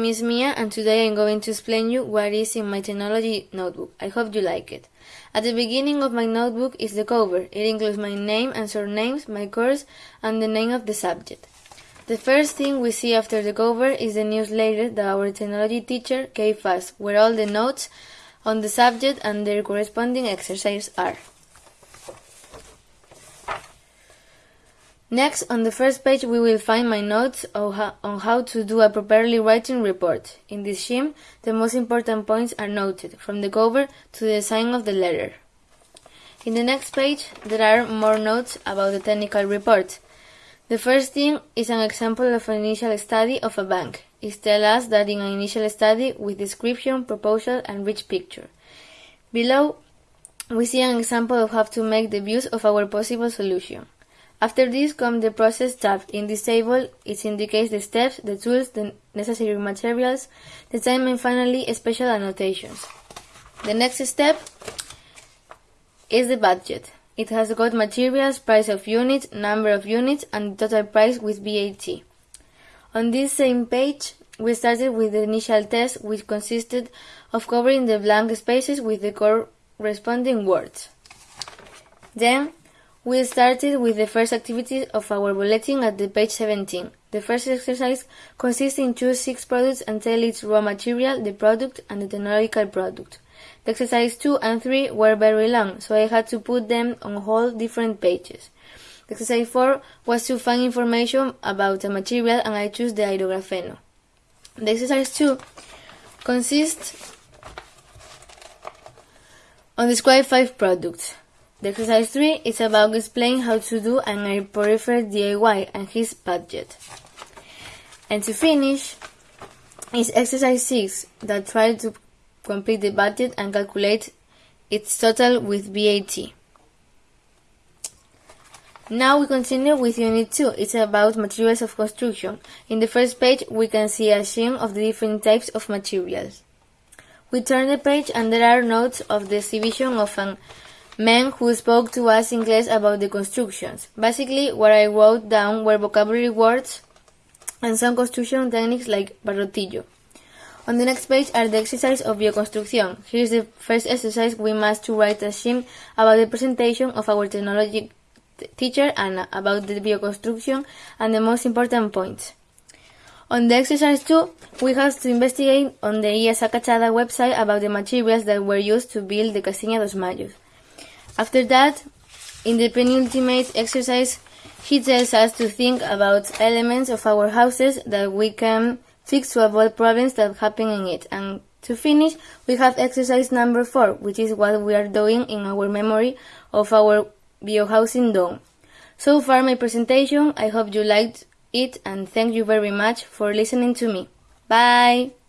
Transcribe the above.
name is Mia and today I'm going to explain you what is in my technology notebook. I hope you like it. At the beginning of my notebook is the cover. It includes my name and surnames, my course, and the name of the subject. The first thing we see after the cover is the newsletter that our technology teacher gave us, where all the notes on the subject and their corresponding exercises are. Next, on the first page we will find my notes on how, to do a properly writing report. In this scheme, the most important points are noted, from the cover to the design of the letter. In the next page, there are more notes about the technical report. The first thing is an example of an initial study of a bank. It tells us that in an initial study with description, proposal, and rich picture. Below, we see an example of how to make the views of our possible solution. After this comes the process tab. In this table, it indicates the steps, the tools, the necessary materials, the time and finally special annotations. The next step is the budget. It has got materials, price of units, number of units, and total price with VAT. On this same page, we started with the initial test, which consisted of covering the blank spaces with the corresponding words. Then, we started with the first activity of our bulletin at the page 17. The first exercise consists in choose six products and tell its raw material, the product, and the technological product. The exercise 2 and 3 were very long, so I had to put them on whole different pages. The exercise 4 was to find information about a material and I chose the hydrographeno. The exercise 2 consists on describe five products. The exercise 3 is about explaining how to do an air purifier DIY and his budget. And to finish, is exercise 6 that tries to complete the budget and calculate its total with VAT. Now we continue with Unit 2. It's about materials of construction. In the first page, we can see a scheme of the different types of materials. We turn the page and there are notes of the exhibition of an men who spoke to us in class about the constructions. Basically, what I wrote down were vocabulary words and some construction techniques like barrotillo. On the next page are the exercises of bioconstruction. Here is the first exercise. We must to write a scheme about the presentation of our technology teacher and about the bioconstruction and the most important points. On the exercise 2, we have to investigate on the IES Acachada website about the materials that were used to build the Casinha dos Mayos. After that, in the penultimate exercise, he tells us to think about elements of our houses that we can fix to avoid problems that happen in it. And to finish, we have exercise number four, which is what we are doing in our memory of our biohousing dome. So far my presentation, I hope you liked it and thank you very much for listening to me. Bye!